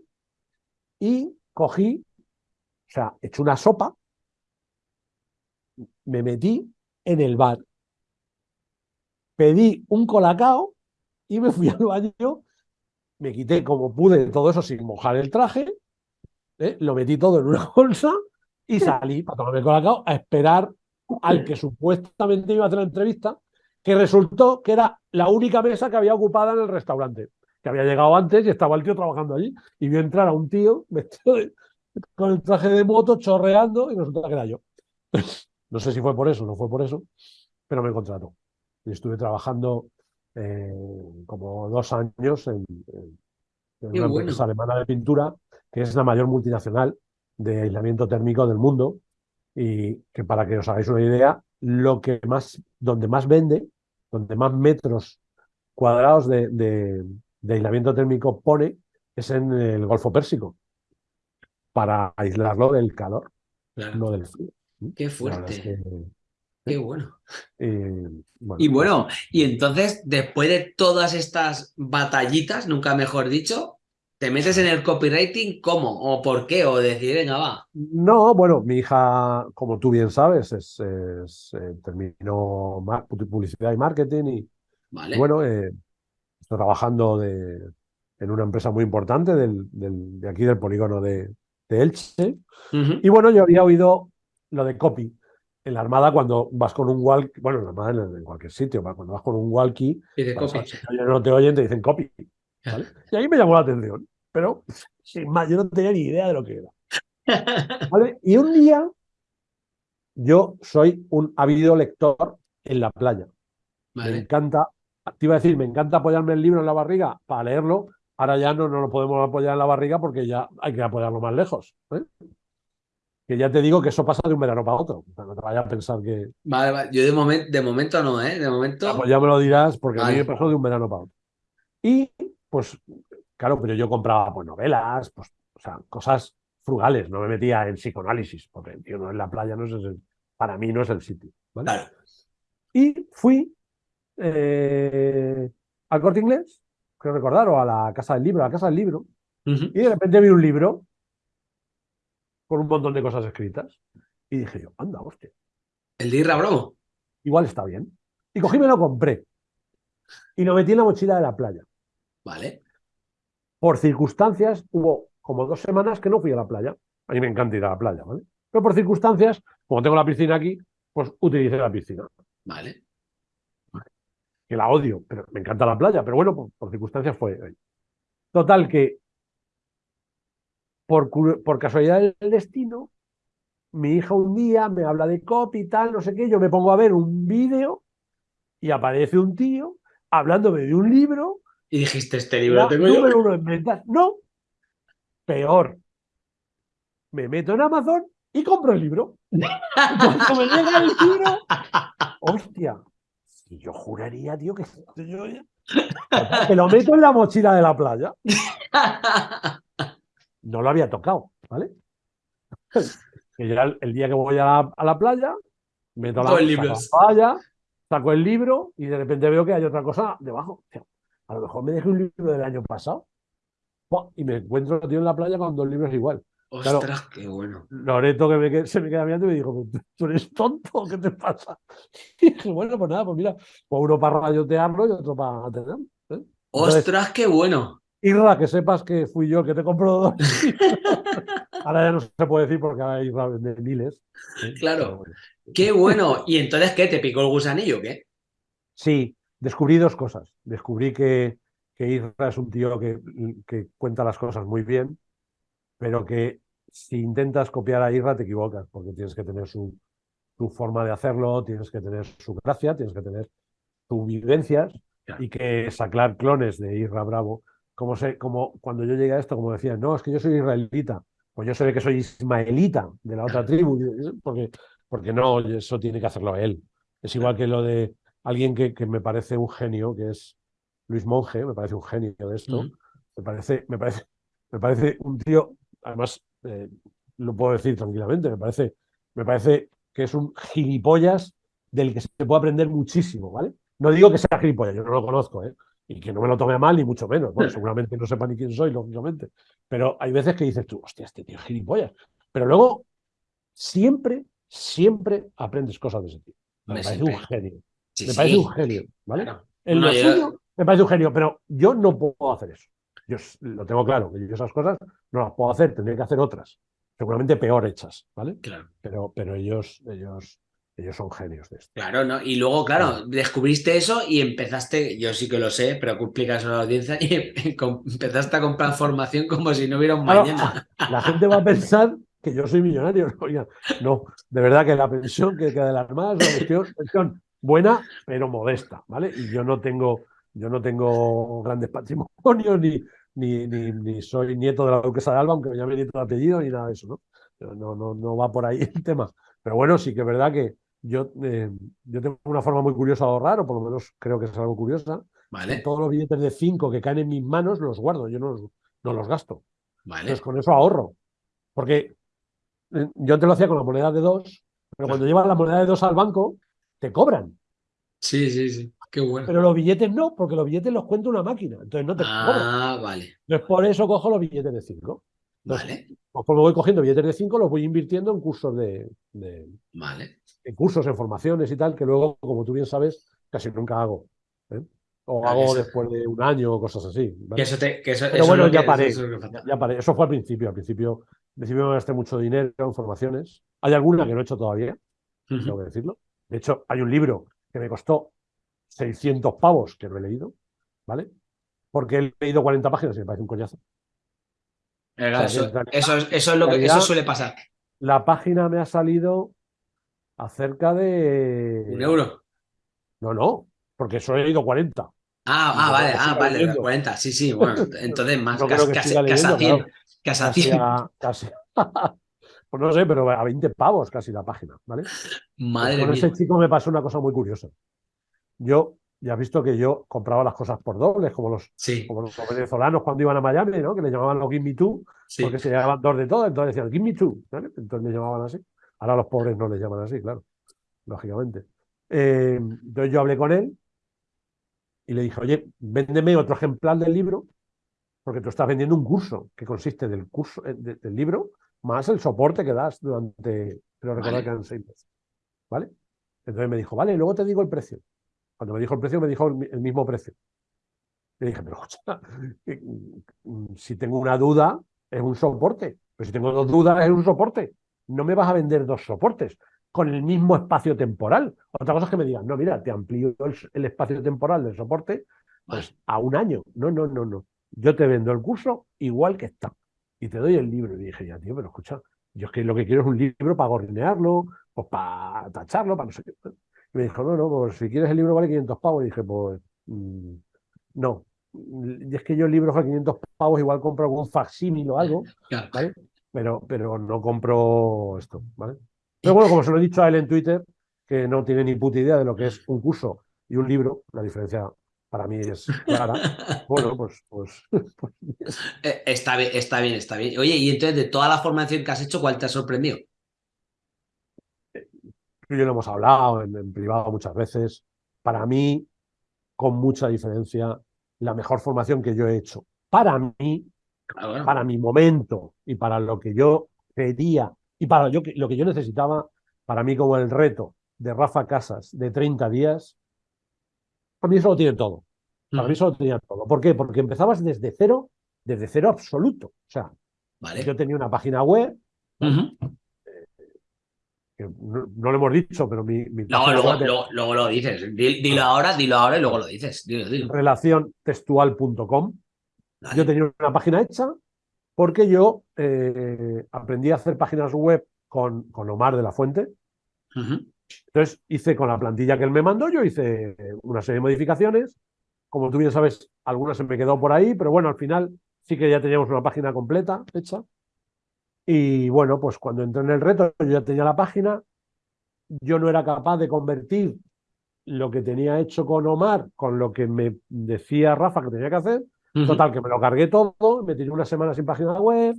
y cogí, o sea, eché una sopa, me metí en el bar, pedí un colacao y me fui [LAUGHS] al baño, me quité como pude todo eso sin mojar el traje, ¿eh? lo metí todo en una [LAUGHS] bolsa y salí para tomarme el colacao a esperar al que supuestamente iba a hacer la entrevista, que resultó que era la única mesa que había ocupada en el restaurante, que había llegado antes y estaba el tío trabajando allí, y vio entrar a un tío vestido de- con el traje de moto chorreando y resulta que era yo. [LAUGHS] No sé si fue por eso o no fue por eso, pero me contrató. Y estuve trabajando eh, como dos años en, una bueno. empresa alemana de pintura, que es la mayor multinacional de aislamiento térmico del mundo, y que para que os hagáis una idea, lo que más, donde más vende, donde más metros cuadrados de, de- de aislamiento térmico pone, es en el Golfo Pérsico, para aislarlo del calor, Claro. no del frío. Qué verdad es fuerte. que, Qué bueno. eh, bueno, Y bueno, y entonces, después de todas estas batallitas, nunca mejor dicho, ¿te metes en el copywriting cómo? ¿O por qué? O decir, venga, va. No, bueno, mi hija, como tú bien sabes, es, es, eh, terminó publicidad y marketing y, Vale. y bueno, eh, estoy trabajando de- en una empresa muy importante del, del- de aquí del polígono de, de Elche. Y bueno, yo había oído lo de copy en la Armada cuando vas con un walkie, bueno, en la Armada en, en cualquier sitio, cuando vas con un walkie, Y de copy. o no te oyen, te dicen copy. ¿vale? Y ahí me llamó la atención, pero sin más, yo no tenía ni idea de lo que era. ¿vale? Y un día yo soy un ávido lector en la playa. Me encanta, te iba a decir, me encanta apoyarme el libro en la barriga para leerlo. Ahora ya no, no lo podemos apoyar en la barriga porque ya hay que apoyarlo más lejos. ¿eh? Que ya te digo que eso pasa de un verano para otro. No te vayas a pensar que. Vale, vale. Yo de, momen- de momento no, ¿eh? De momento. Ah, pues ya me lo dirás porque a mí me pasó de un verano para otro. Y pues, claro, pero yo compraba pues, novelas, pues, o sea, cosas frugales. No me metía en psicoanálisis porque tío, no en la playa no es el- para mí no es el sitio. ¿vale? Claro. Y fui eh, al corte inglés, creo recordar, o a la casa del libro, a la casa del libro, y de repente vi un libro con un montón de cosas escritas. Y dije yo, anda, hostia, El de Irra Bromo. igual está bien. Y cogí y me lo compré. Y lo metí en la mochila de la playa. Vale. Por circunstancias, hubo como dos semanas que no fui a la playa. A mí me encanta ir a la playa, ¿vale? Pero por circunstancias, como tengo la piscina aquí, pues utilicé la piscina. Vale. que la odio, pero me encanta la playa, pero bueno, por, por circunstancias fue. Total, que por casualidad del destino, mi hija un día me habla de copy y tal, no sé qué, yo me pongo a ver un vídeo y aparece un tío hablándome de un libro. Y dijiste, este libro lo tengo yo. Uno en No, peor. Me meto en Amazon y compro el libro. [LAUGHS] Cuando me llega el libro, hostia, si yo juraría, tío, que yo que lo meto en la mochila de la playa. No lo había tocado, ¿vale? Que ya el, día que voy a la, playa, meto la, la playa, saco el libro y de repente veo que hay otra cosa debajo. A lo mejor me dejé un libro del año pasado y me encuentro tío en la playa con dos libros igual. Ostras, qué bueno. Loreto que se me queda mirando y me dijo, ¿tú eres tonto? ¿Qué te pasa? [LAUGHS] Y dije, bueno, pues nada, pues mira, pues uno para rayotearlo y otro para tenerlo. ¿eh? Ostras, qué bueno. Irra, que sepas que fui yo el que te compró dos. [LAUGHS] ahora ya no se puede decir porque ahora Irra de miles. ¿eh? Claro. Qué bueno. ¿Y entonces qué? ¿Te picó el gusanillo o qué? Sí, descubrí dos cosas. Descubrí que, que Irra es un tío que, que cuenta las cosas muy bien pero que si intentas copiar a Irra te equivocas, porque tienes que tener su, forma de hacerlo, tienes que tener su gracia, tienes que tener sus vivencias y que sacar clones de Irra Bravo, como, sé, como cuando yo llegué a esto, como decían, no, es que yo soy israelita, pues yo sé que soy ismaelita de la otra tribu, porque, porque no, eso tiene que hacerlo él. Es igual que lo de alguien que, que me parece un genio, que es Luis Monge, me parece un genio de esto, me, parece, me, parece, me parece un tío además eh, lo puedo decir tranquilamente, me parece, me parece que es un gilipollas del que se puede aprender muchísimo, ¿vale? No digo que sea gilipollas, yo no lo conozco, ¿eh? Y que no me lo tome a mal, ni mucho menos. Bueno, [LAUGHS] seguramente no sepa ni quién soy, lógicamente. Pero hay veces que dices tú, hostia, este tío es gilipollas. Pero luego, siempre, siempre aprendes cosas de ese tío. Me, parece un genio. Me parece un genio, ¿vale? En lo suyo, me parece un genio, pero yo no puedo hacer eso. Yo lo tengo claro, que yo esas cosas no las puedo hacer, tendría que hacer otras, seguramente peor hechas, ¿vale? Claro. Pero, pero ellos, ellos, ellos son genios de esto. Claro, ¿no? Y luego, claro, descubriste eso y empezaste, yo sí que lo sé, pero explicas a la audiencia, y [LAUGHS] empezaste a comprar formación como si no hubiera un mañana. [LAUGHS] La gente va a pensar que yo soy millonario. [LAUGHS] no, de verdad que la pensión que queda de las es una pensión buena, pero modesta, ¿vale? Y yo no tengo, yo no tengo grandes patrimonios ni, ni, ni, soy nieto de la duquesa de Alba, aunque me llame nieto de apellido, ni nada de eso, ¿no? No, no, no va por ahí [LAUGHS] el tema. Pero bueno, sí que es verdad que yo, eh, yo tengo una forma muy curiosa de ahorrar, o por lo menos creo que es algo curiosa. Vale. Todos los billetes de 5 que caen en mis manos los guardo, yo no los, no los gasto. Vale. Entonces con eso ahorro. Porque eh, yo te lo hacía con la moneda de 2, pero cuando llevas la moneda de 2 al banco, te cobran. Sí, sí, sí. Qué bueno. Pero los billetes no, porque los billetes los cuenta una máquina. Entonces no te Ah, vale. Entonces por eso cojo los billetes de 5. Vale. Conforme voy cogiendo billetes de 5, los voy invirtiendo en cursos de, Vale. En cursos, en formaciones y tal, que luego, como tú bien sabes, casi nunca hago. ¿eh? O hago después de un año o cosas así. Que eso te, que eso, Pero bueno, ya, paré, eso ya, paré. Eso fue al principio. Al principio, principio me gasté mucho dinero en formaciones. Hay alguna que no he hecho todavía, tengo que decirlo. De hecho, hay un libro que me costó 600 pavos, que no he leído, ¿vale? Porque he leído 40 páginas y me parece un coñazo. eso, es lo que eso suele pasar. La página me ha salido acerca de. ¿Un euro? No, no, porque solo he leído 40. Ah, ah vale, ah, vale, 40, sí, sí, bueno, [LAUGHS] entonces más, casi, casi, a 100. Casi a 100. Casi, pues no sé, pero a 20 pavos casi la página, ¿vale? Madre pues con ese chico me pasó una cosa muy curiosa yo ya has visto que yo compraba las cosas por dobles, como los, como los venezolanos cuando iban a Miami, ¿no? Que le llamaban los Give Me Two, porque se llamaban dos de todo, entonces decían Give Me Two, Entonces me llamaban así. Ahora los pobres no les llaman así, claro, lógicamente. Eh, entonces yo hablé con él y le dije, oye, véndeme otro ejemplar del libro, porque tú estás vendiendo un curso que consiste del curso eh, del libro más el soporte que das durante, pero recordar que eran seis meses. ¿Vale? Entonces me dijo, vale, luego te digo el precio. Cuando me dijo el precio, me dijo el, mismo precio. Le dije, pero [LAUGHS] escucha, mm, si tengo una duda, es un soporte. Pero si tengo dos dudas, es un soporte. No me vas a vender dos soportes con el mismo espacio temporal. Otra cosa es que me digan, no, mira, te amplío el, espacio temporal del soporte pues, a un año. No, no, no, no. Yo te vendo el curso igual que está. Y te doy el libro. Y dije, ya, tío, pero escucha, yo es que lo que quiero es un libro para gornearlo, pues para tacharlo, para no sé qué. Y me dijo, no, no, pues si quieres el libro vale 500 pavos. Y dije, pues mm, no. Y es que yo el libro a 500 pavos igual compro algún facsímil o algo. ¿vale? Pero, pero no compro esto, ¿vale? Pero bueno, como se lo he dicho a él en Twitter, que no tiene ni puta idea de lo que es un curso y un libro, la diferencia para mí es [LAUGHS] clara. Bueno, pues, pues, [LAUGHS] pues Eh, Está bien, está bien, está bien. Oye, y entonces de toda la formación que has hecho, ¿cuál te ha sorprendido? tú y yo lo hemos hablado en, en privado muchas veces. Para mí, con mucha diferencia, la mejor formación que yo he hecho. Para mí, bueno. para mi momento y para lo que yo quería y para yo, lo que yo necesitaba, para mí como el reto de Rafa Casas de 30 días, a mí eso lo tiene todo. Para mí eso lo tenía todo. ¿Por qué? Porque empezabas desde cero, desde cero absoluto. O sea, Vale. yo tenía una página web, que no, no lo hemos dicho, pero mi, mi Luego, página luego, web es luego, luego lo dices. Di- Dilo ahora, dilo ahora y luego lo dices. Dilo, dilo. relaciontextual.com. Vale. Yo tenía una página hecha porque yo eh, aprendí a hacer páginas web con, con Omar de la Fuente. Entonces hice con la plantilla que él me mandó, yo hice una serie de modificaciones. Como tú bien sabes, algunas se me quedó por ahí, pero bueno, al final sí que ya teníamos una página completa hecha. Y bueno, pues cuando entré en el reto, yo ya tenía la página. Yo no era capaz de convertir lo que tenía hecho con Omar con lo que me decía Rafa que tenía que hacer. Total, que me lo cargué todo, me tiré una semana sin página web,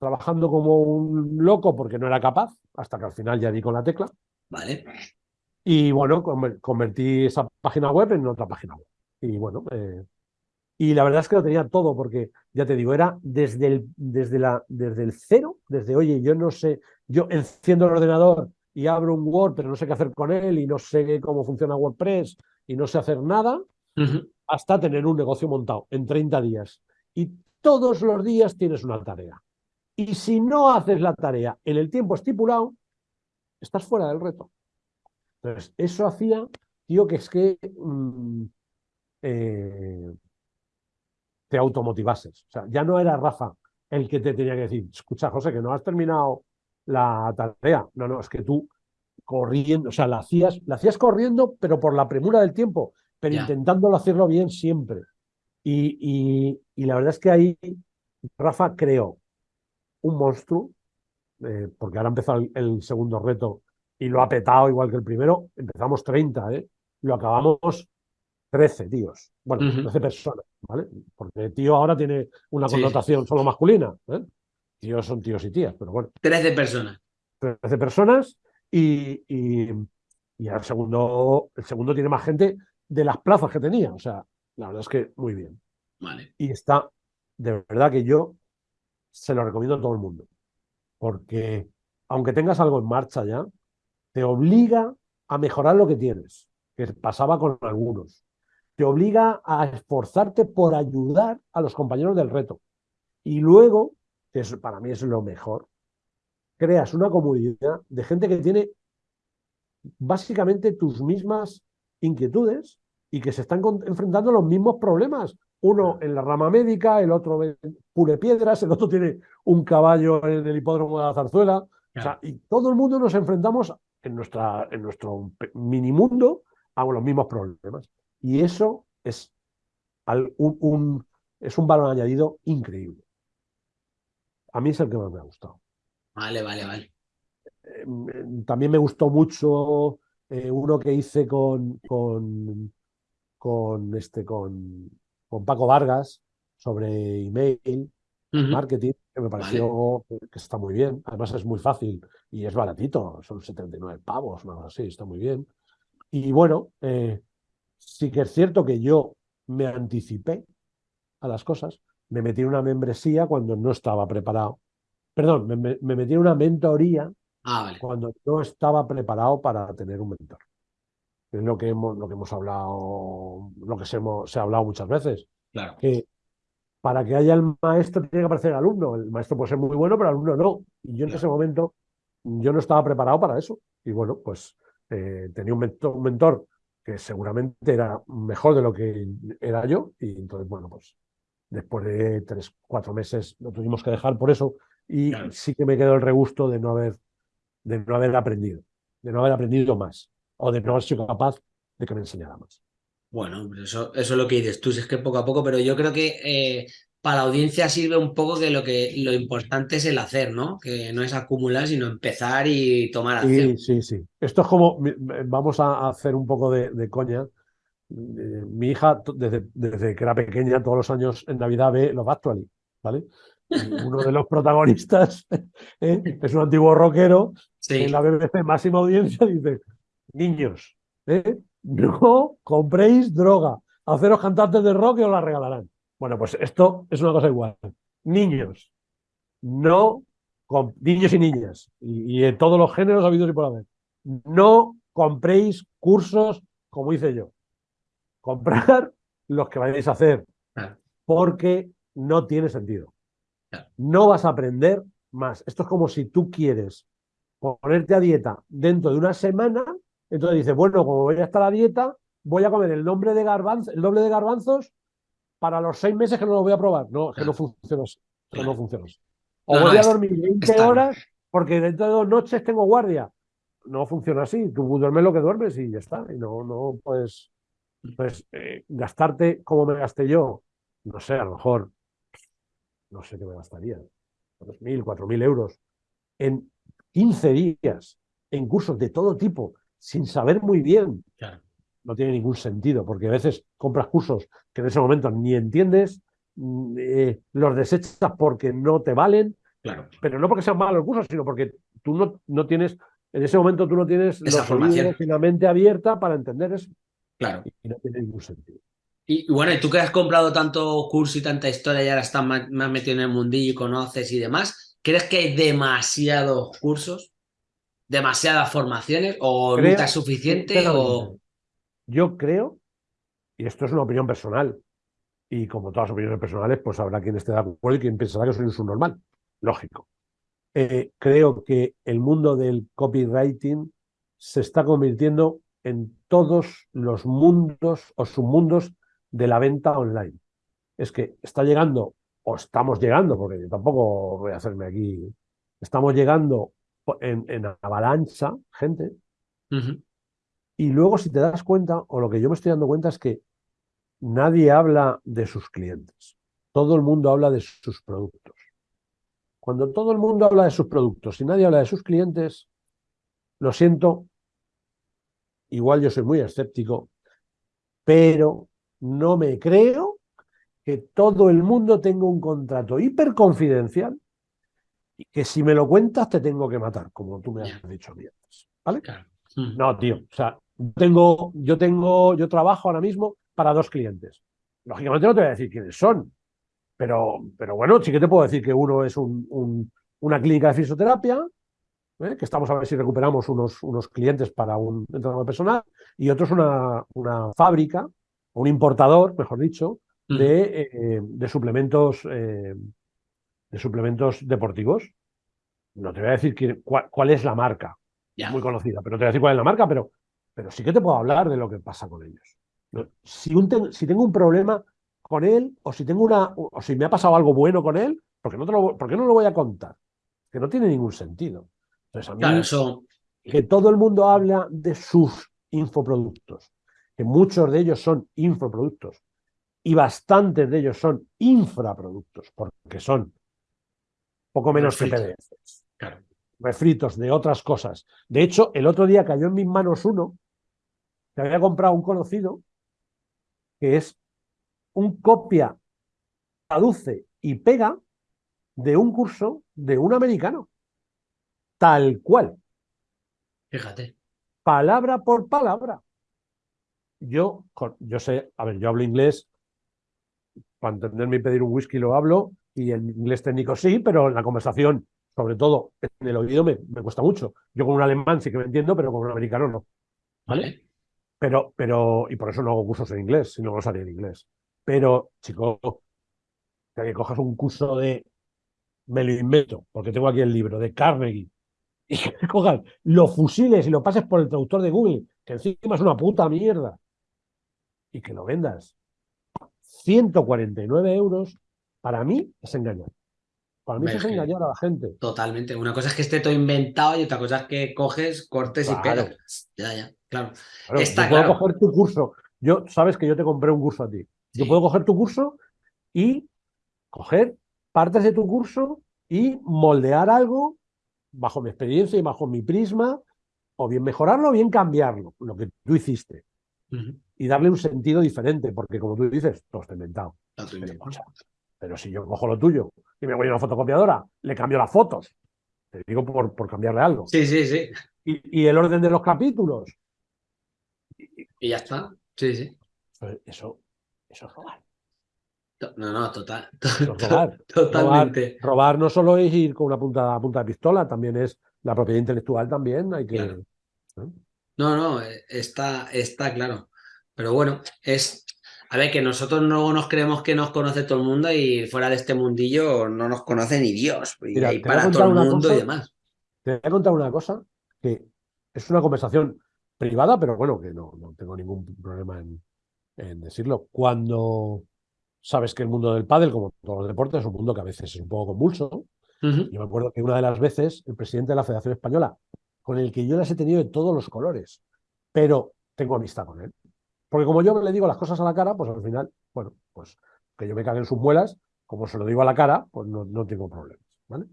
trabajando como un loco porque no era capaz, hasta que al final ya di con la tecla. Vale. Y bueno, conver- convertí esa página web en otra página web. Y bueno, eh, y la verdad es que lo tenía todo, porque ya te digo, era desde el, desde la, desde el cero, desde, oye, yo no sé, yo enciendo el ordenador y abro un Word, pero no sé qué hacer con él y no sé cómo funciona WordPress y no sé hacer nada, hasta tener un negocio montado en 30 días. Y todos los días tienes una tarea. Y si no haces la tarea en el tiempo estipulado, estás fuera del reto. Entonces, eso hacía, tío, que es que mm, eh, te automotivases. O sea, ya no era Rafa el que te tenía que decir, escucha, José, que no has terminado la tarea. No, no, es que tú corriendo, o sea, la hacías, la hacías corriendo, pero por la premura del tiempo, pero intentándolo hacerlo bien siempre. Y, y- y la verdad es que ahí Rafa creó un monstruo, eh, porque ahora empezó el, el segundo reto y lo ha petado igual que el primero. Empezamos 30, ¿eh? Lo acabamos 13 tíos. Bueno, Ujú. 13 personas, ¿vale? Porque tío ahora tiene una Sí, connotación solo masculina. ¿eh? Tíos son tíos y tías, pero bueno. 13 personas. 13 personas y, y, y el, segundo, el segundo tiene más gente de las plazas que tenía. O sea, la verdad es que muy bien. Vale. Y está, de verdad que yo se lo recomiendo a todo el mundo. Porque aunque tengas algo en marcha ya, te obliga a mejorar lo que tienes, que pasaba con algunos. Te obliga a esforzarte por ayudar a los compañeros del reto. Y luego, que para mí es lo mejor, creas una comunidad de gente que tiene básicamente tus mismas inquietudes y que se están enfrentando a los mismos problemas. Uno en la rama médica, el otro pule piedras, el otro tiene un caballo en el hipódromo de la zarzuela. O sea, Claro. y todo el mundo nos enfrentamos en, nuestra, en nuestro pe- minimundo a los mismos problemas. Y eso es, un, un- es un valor añadido increíble. A mí es el que más me ha gustado. Vale, vale, vale. Eh, También me gustó mucho eh, uno que hice con, con, con, este, con, con Paco Vargas sobre email, marketing, que me pareció que está muy bien. Además es muy fácil y es baratito, son 79 pavos, una cosa así, está muy bien. Y bueno, eh, sí que es cierto que yo me anticipé a las cosas, me metí en una membresía cuando no estaba preparado. Perdón, me, me- me metí en una mentoría Ah, vale. cuando no estaba preparado para tener un mentor. Es lo que hemos, lo que hemos hablado, lo que se, hemos- se ha hablado muchas veces, Claro. que para que haya el maestro tiene que aparecer el alumno. El maestro puede ser muy bueno, pero el alumno no. Y yo en Claro. ese momento yo no estaba preparado para eso. Y bueno, pues eh, tenía un mentor, un mentor que seguramente era mejor de lo que era yo. Y entonces, bueno, pues después de tres, cuatro meses lo tuvimos que dejar por eso. Y Claro. sí que me quedó el regusto de no haber, de no haber aprendido, de no haber aprendido más. O de no haber sido capaz de que me enseñara más. Bueno, eso, eso es lo que dices tú, es que poco a poco, pero yo creo que eh, para la audiencia sirve un poco que lo que lo importante es el hacer, ¿no? Que no es acumular, sino empezar y tomar acción. Sí, sí, sí. Esto es como, vamos a hacer un poco de, coña. Eh, mi hija, desde, desde, que era pequeña, todos los años en Navidad ve Love Actually, ¿vale? uno de los protagonistas [LAUGHS] ¿eh? es un antiguo rockero en la BBC máxima audiencia dice niños ¿eh? no compréis droga. Haceros cantantes de rock y os la regalarán. Bueno pues esto es una cosa igual. Niños no niños y niñas y, en todos los géneros habidos y por haber no compréis cursos como hice yo. Comprar los que vayáis a hacer porque no tiene sentido. No vas a aprender más. Esto es como si tú quieres ponerte a dieta dentro de una semana, entonces dices, bueno, como voy a estar a dieta, voy a comer el, nombre de el doble de garbanzos para los seis meses que no lo voy a probar. No, que no funciona así. Que no funciona O voy a dormir 20 horas porque dentro de dos noches tengo guardia. No funciona así. Tú duermes lo que duermes y ya está. Y no, no puedes, pues, gastarte como me gasté yo. No sé, a lo mejor no sé qué me gastaría, 3.000, 4.000 euros, en 15 días, en cursos de todo tipo, sin saber muy bien. No tiene ningún sentido, porque a veces compras cursos que en ese momento ni entiendes, mm, eh, los desechas porque no te valen, claro. pero no porque sean malos los cursos, sino porque tú no, no tienes, en ese momento tú no tienes Esa formación. y la mente abierta para entender eso. Claro. Y no tiene ningún sentido. Y bueno, y tú que has comprado tanto curso y tanta historia y ahora estás más, metido en el mundillo y conoces y demás, ¿crees que hay demasiados cursos? ¿Demasiadas formaciones? ¿O nunca es suficiente? O... Yo creo, y esto es una opinión personal, y como todas las opiniones personales, pues habrá quien esté de acuerdo y quien pensará que soy un subnormal. Lógico. Eh, creo que el mundo del copywriting se está convirtiendo en todos los mundos o submundos de la venta online. Es que está llegando, o estamos llegando, porque yo tampoco voy a hacerme aquí, estamos llegando en, avalancha, gente, y luego si te das cuenta, o lo que yo me estoy dando cuenta es que nadie habla de sus clientes, todo el mundo habla de sus productos. Cuando todo el mundo habla de sus productos y nadie habla de sus clientes, lo siento, igual yo soy muy escéptico, pero no me creo que todo el mundo tenga un contrato hiperconfidencial y que si me lo cuentas te tengo que matar, como tú me has dicho a ¿Vale? Mm. No, tío. O sea, tengo, yo tengo, yo trabajo ahora mismo para dos clientes. Lógicamente no te voy a decir quiénes son, pero, pero bueno, sí que te puedo decir que uno es un, una clínica de fisioterapia, ¿eh? que estamos a ver si recuperamos unos, unos clientes para un entrenador personal, y otro es una, una fábrica un importador, mejor dicho, de, eh, de suplementos eh, de suplementos deportivos. No te voy a decir cuál, es la marca, muy conocida, pero no te voy a decir cuál es la marca, pero, pero sí que te puedo hablar de lo que pasa con ellos. Si, un si tengo un problema con él, o si tengo una, o si me ha pasado algo bueno con él, ¿por qué no, lo, no lo voy a contar? Que no tiene ningún sentido. Entonces, a mí, eso... que todo el mundo habla de sus infoproductos, que muchos de ellos son infoproductos y bastantes de ellos son infraproductos, porque son poco menos que PDFs, refritos de otras cosas. De hecho, el otro día cayó en mis manos uno que había comprado un conocido, que es un copia, traduce y pega de un curso de un americano. Tal cual. Fíjate. Palabra por palabra yo, yo sé, a ver, yo hablo inglés, para entenderme y pedir un whisky lo hablo, y el inglés técnico sí, pero en la conversación, sobre todo en el oído, me, me cuesta mucho. Yo con un alemán sí que me entiendo, pero con un americano no. ¿Vale? Pero, pero, y por eso no hago cursos en inglés, si no, salía en inglés. Pero, chico, que cojas un curso de, me lo invento, porque tengo aquí el libro, de Carnegie, [LAUGHS] y que cojas los fusiles y lo pases por el traductor de Google, que encima es una puta mierda, y que lo vendas 149 euros, para mí es engañar. Para mí es engañar a la gente. Totalmente. Una cosa es que esté todo inventado y otra cosa es que coges, cortes y pegas. Ya, ya. Claro. Claro, Está yo puedo coger tu curso. Yo, sabes que yo te compré un curso a ti. Yo puedo coger tu curso y coger partes de tu curso y moldear algo bajo mi experiencia y bajo mi prisma, o bien mejorarlo o bien cambiarlo, lo que tú hiciste, y darle un sentido diferente, porque como tú dices, todo está inventado. Tuyo. Pero, pero si yo cojo lo tuyo y me voy a una fotocopiadora, le cambio las fotos, te digo por, por cambiarle algo, Sí, sí, sí. y, y el orden de los capítulos, Y ya está. Sí, sí. eso, eso es robar. No, no, total. Es [LAUGHS] robar. Totalmente. Robar, robar no solo es ir con una punta, punta de pistola, también es la propiedad intelectual, también hay que... Claro. ¿no? No, no, eh, está, está claro. Pero bueno, es. A ver, que nosotros luego nos creemos que nos conoce todo el mundo y fuera de este mundillo no nos conoce ni Dios. Y Mira, hay te voy a para todo el mundo y demás. Te voy a contar una cosa que es una conversación privada, pero bueno, que no, no tengo ningún problema en, en decirlo. Cuando sabes que el mundo del pádel, como todos los deportes, es un mundo que a veces es un poco convulso. Yo me acuerdo que una de las veces el presidente de la Federación Española, con el que yo las he tenido de todos los colores, pero tengo amistad con él. Porque como yo le digo las cosas a la cara, pues al final, bueno, pues que yo me cague en sus muelas, como se lo digo a la cara, pues no, no tengo problemas, ¿vale?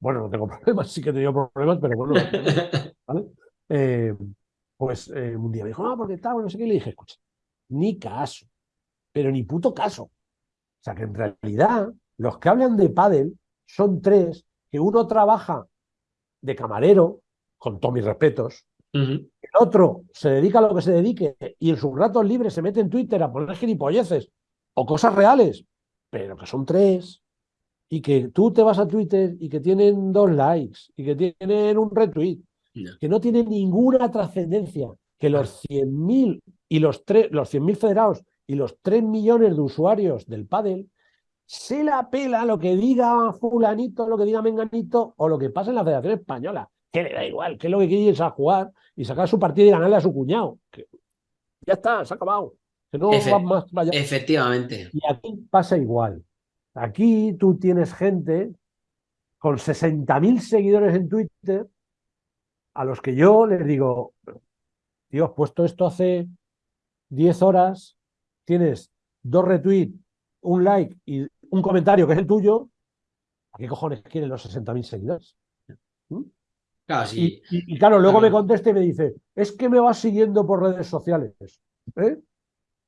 Bueno, no tengo [LAUGHS] problemas, sí que he tenido problemas, pero bueno, ¿vale? Eh, pues eh, un día me dijo, no, porque tal, no sé qué, le dije, escucha, ni caso, pero ni puto caso. O sea, que en realidad los que hablan de pádel son tres, que uno trabaja de camarero, con todos mis respetos, El otro se dedica a lo que se dedique y en sus ratos libres se mete en Twitter a poner gilipolleces o cosas reales, pero que son tres y que tú te vas a Twitter y que tienen dos likes y que tienen un retweet, No. que no tienen ninguna trascendencia, que los 100.000 y los, tres- los 100.000 federados y los 3 millones de usuarios del pádel se la pela lo que diga fulanito, lo que diga menganito o lo que pasa en la Federación Española, que le da igual, que es lo que quiere es a jugar y sacar su partido y ganarle a su cuñado. Que ya está, se ha acabado. Que no Efe- va más allá. Efectivamente. Y aquí pasa igual. Aquí tú tienes gente con 60.000 seguidores en Twitter a los que yo les digo, tío, has puesto esto hace 10 horas, tienes dos retweets, un like y un comentario que es el tuyo, ¿a qué cojones quieren los 60.000 seguidores? Claro, sí. Y, y- y claro, luego Claro. me contesta y me dice, es que me vas siguiendo por redes sociales. ¿Eh?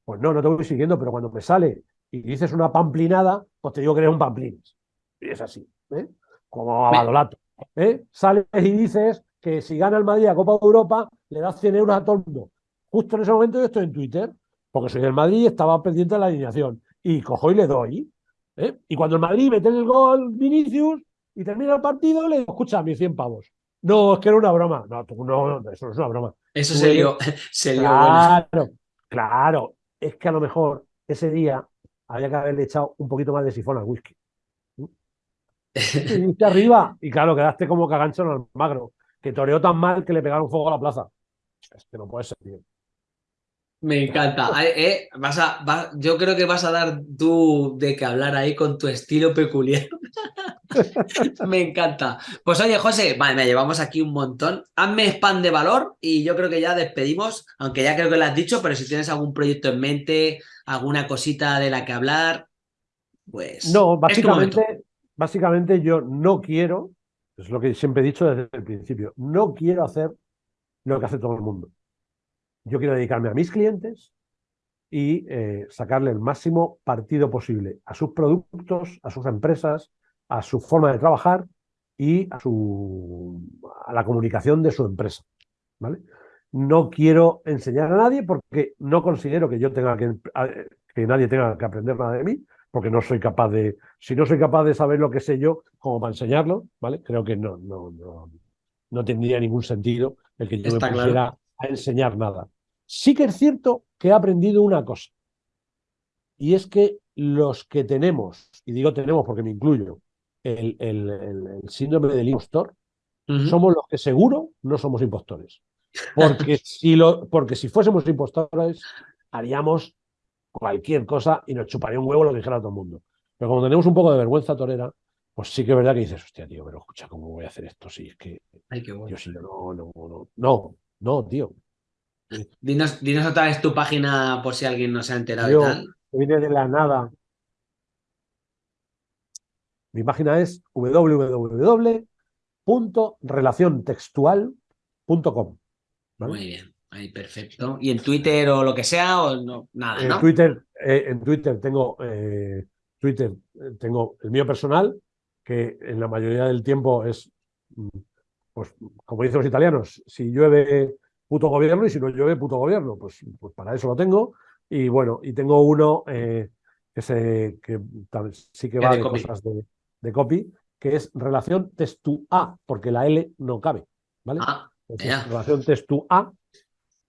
Pues no, no te voy siguiendo, pero cuando me sale y dices una pamplinada, pues te digo que eres un pamplines. Y es así, ¿eh? Como Badolato. ¿eh? Sales y dices que si gana el Madrid a Copa de Europa, le das 100 euros a todo el mundo. Justo en ese momento yo estoy en Twitter, porque soy del Madrid y estaba pendiente de la alineación. Y cojo y le doy. ¿eh? Y cuando el Madrid mete el gol Vinicius y termina el partido, le digo, escucha, mis 100 pavos. No, es que era una broma. No, tú no, eso no es una broma. Eso se lió, [LAUGHS] se lió bueno. Claro, claro. Es que a lo mejor ese día había que haberle echado un poquito más de sifón al whisky. [LAUGHS] Y arriba y claro, quedaste como cagancho en el magro, que toreó tan mal que le pegaron fuego a la plaza. Es que no puede ser, tío. Me encanta. [LAUGHS] Eh, vas a, yo creo que vas a dar tú de que hablar ahí con tu estilo peculiar. [LAUGHS] Me encanta. Pues oye, José, vale, me llevamos aquí un montón. Hazme spam de valor y yo creo que ya despedimos, aunque ya creo que lo has dicho, pero si tienes algún proyecto en mente, alguna cosita de la que hablar, pues. No, básicamente, básicamente yo no quiero, es lo que siempre he dicho desde el principio, no quiero hacer lo que hace todo el mundo. Yo quiero dedicarme a mis clientes y eh, sacarle el máximo partido posible a sus productos, a sus empresas, a su forma de trabajar y a, su, a la comunicación de su empresa. ¿vale? No quiero enseñar a nadie porque no considero que yo tenga que, que nadie tenga que aprender nada de mí, porque no soy capaz de, si no soy capaz de saber lo que sé yo, como para enseñarlo, ¿vale? Creo que no, no, no, no tendría ningún sentido el que yo Está me claro. pusiera a enseñar nada. Sí que es cierto que he aprendido una cosa, y es que los que tenemos, y digo tenemos porque me incluyo, el, el, el, el síndrome del impostor, somos los que seguro no somos impostores. Porque [LAUGHS] si, lo, porque si fuésemos impostores, haríamos cualquier cosa y nos chuparía un huevo lo que dijera todo el mundo. Pero como tenemos un poco de vergüenza torera, pues sí que es verdad que dices, hostia, tío, pero escucha, ¿cómo voy a hacer esto? Si es que Ay, qué bueno. yo sí, no, no, no, no, no, tío. Dinos, dinos otra vez tu página por si alguien no se ha enterado Yo, y tal. viene de la nada. Mi página es www.relaciontextual.com. ¿vale? Muy bien, ahí perfecto. ¿Y en Twitter o lo que sea o no? Nada, En ¿no? Twitter, eh, en Twitter tengo eh, Twitter, eh, tengo el mío personal, que en la mayoría del tiempo es, mm, pues, como dicen los italianos, si llueve puto gobierno y si no llueve puto gobierno, pues, pues para eso lo tengo. Y bueno, y tengo uno eh, que, se, que tal- sí que va de cosas de, de copy, que es relación textu-A, porque la L no cabe, ¿vale? Ah, Entonces, relación textu-A.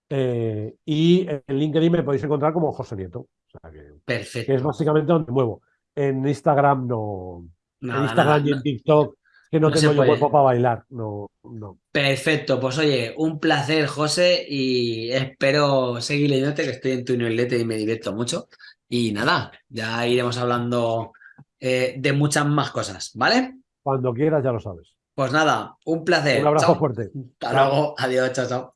eh, y en LinkedIn me podéis encontrar como José Nieto. O sea que, que es perfecto. básicamente donde muevo. En Instagram no. en Instagram nada, y en TikTok, que no, tengo yo cuerpo para bailar. No, no. Perfecto, pues oye, un placer, José, y espero seguir leyéndote, que estoy en tu newsletter y me divierto mucho. Y nada, ya iremos hablando eh, de muchas más cosas, ¿vale? Cuando quieras, ya lo sabes. Pues nada, un placer. Un abrazo Chao. fuerte. Hasta Chao. luego. Adiós, chao, chao.